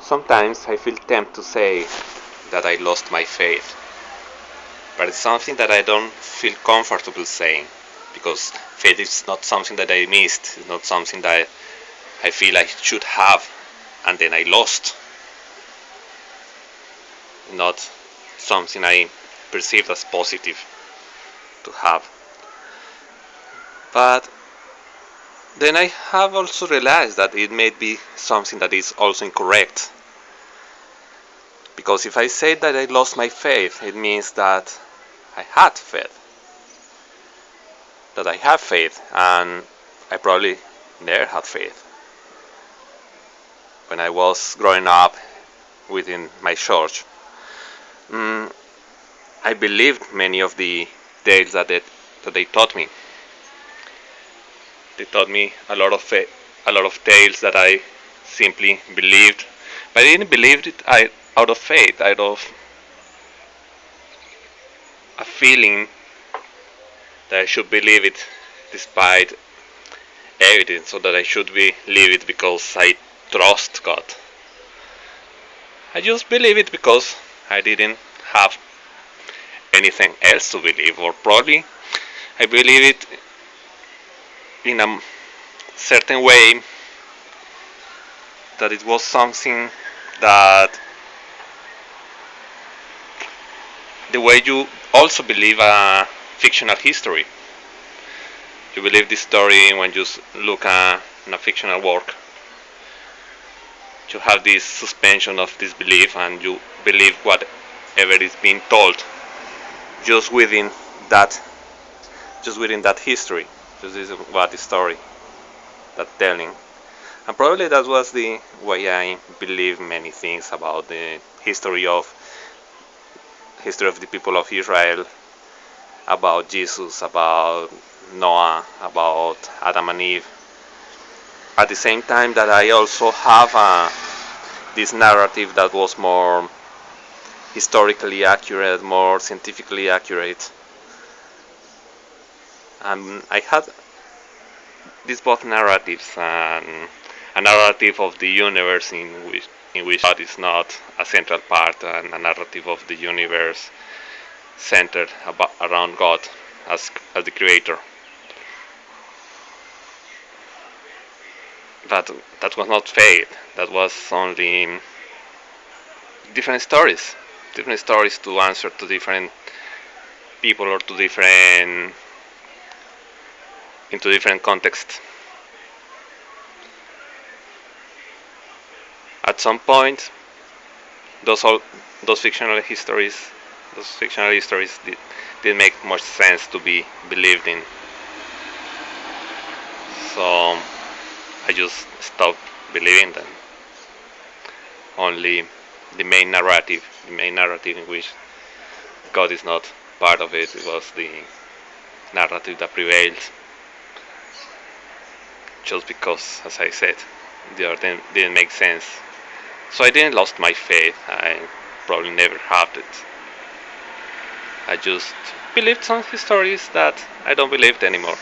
Sometimes I feel tempted to say that I lost my faith, but it's something that I don't feel comfortable saying because faith is not something that I missed, it's not something that I feel I should have and then I lost. Not something I perceived as positive to have. But then I have also realized that it may be something that is also incorrect. Because if I say that I lost my faith, it means that I had faith. That I have faith, and I probably never had faith. When I was growing up within my church, mm, I believed many of the tales that they, that they taught me. They taught me a lot of eh, a lot of tales that I simply believed, but I didn't believe it I, out of faith, out of a feeling that I should believe it despite evidence, or that I should believe it because I trust God. I just believe it because I didn't have anything else to believe, or probably I believe it in a certain way that it was something that the way you also believe a fictional history. You believe this story when you look at a fictional work. You have this suspension of disbelief and you believe whatever is being told just within that just within that history. Just is what the story that telling. And probably that was the way I believe many things about the history of history of the people of Israel, about Jesus, about Noah, about Adam and Eve. At the same time that I also have uh, this narrative that was more historically accurate, more scientifically accurate. And I had these both narratives and a narrative of the universe in which in which God is not a central part and a narrative of the universe centered about, around God as, as the creator. That that was not faith. That was only different stories, different stories to answer to different people or to different into different contexts. At some point, those all those fictional histories, those fictional histories did, didn't make much sense to be believed in. So I just stopped believing them. Only the main narrative, the main narrative in which God is not part of it, it was the narrative that prevails just because, as I said, the other didn't, make sense. So I didn't lost my faith. I probably never had it. I just believed some stories that I don't believe anymore.